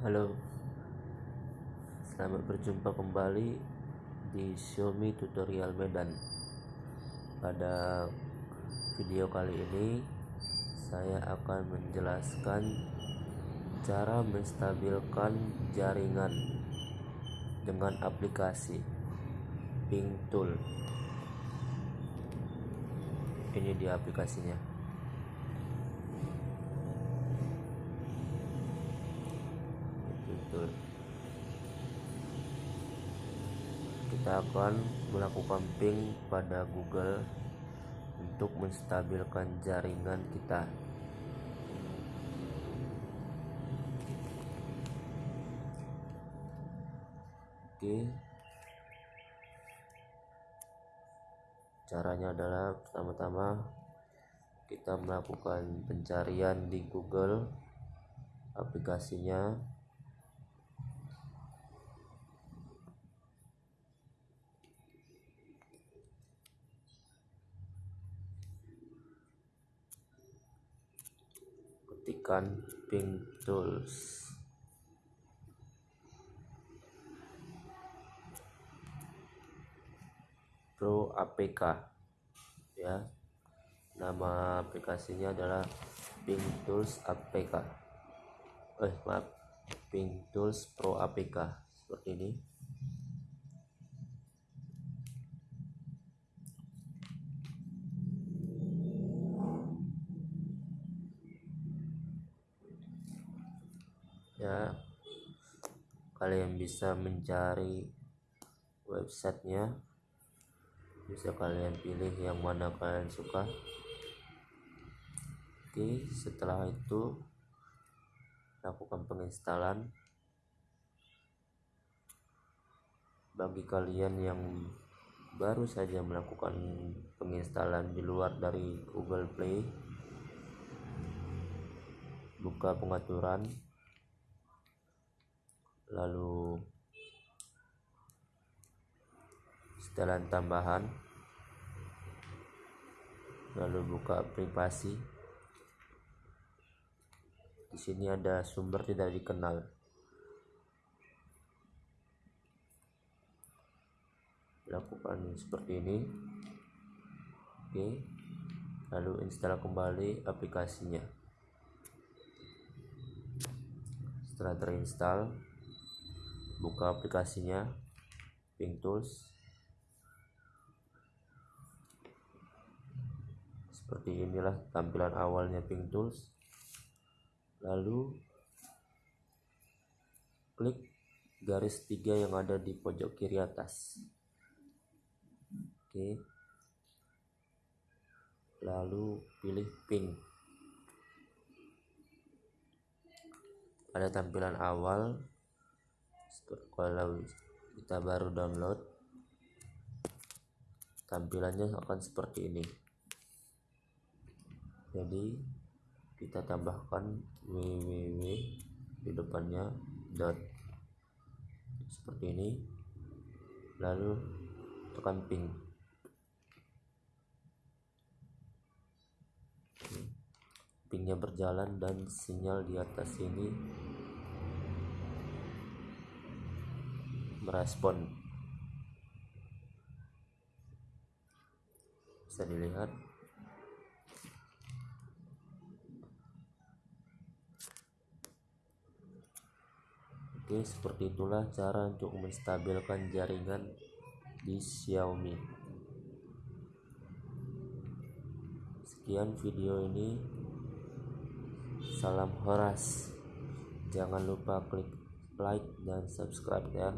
Halo. Selamat berjumpa kembali di Xiaomi Tutorial Medan. Pada video kali ini Saya akan menjelaskan Cara menstabilkan jaringan Dengan aplikasi Ping Tool. Ini dia aplikasinya betul. Kita akan melakukan ping pada Google untuk menstabilkan jaringan kita. Oke. Caranya adalah pertama-tama kita melakukan pencarian di Google aplikasinya ketikkan ping tools pro apk ya. Nama aplikasinya adalah ping tools apk eh maaf. Ping tools pro apk seperti ini ya kalian bisa mencari websitenya. Bisa kalian pilih yang mana kalian suka. Oke setelah itu lakukan penginstalan. Bagi kalian yang baru saja melakukan penginstalan di luar dari Google Play buka pengaturan lalu setelan tambahan lalu buka privasi. Di sini ada sumber tidak dikenal. Lakukan seperti ini. Oke lalu install kembali aplikasinya. Setelah terinstall buka aplikasinya Ping Tools. Seperti inilah tampilan awalnya Ping Tools. Lalu klik garis tiga yang ada di pojok kiri atas. Oke. Lalu pilih ping pada tampilan awal kalau kita baru download tampilannya akan seperti ini. Jadi kita tambahkan www di depannya dot. Seperti ini. Lalu tekan ping. Pingnya berjalan dan sinyal di atas ini merespon bisa dilihat Oke, seperti itulah cara untuk menstabilkan jaringan di Xiaomi. Sekian video ini. Salam Horas. Jangan lupa klik like dan subscribe ya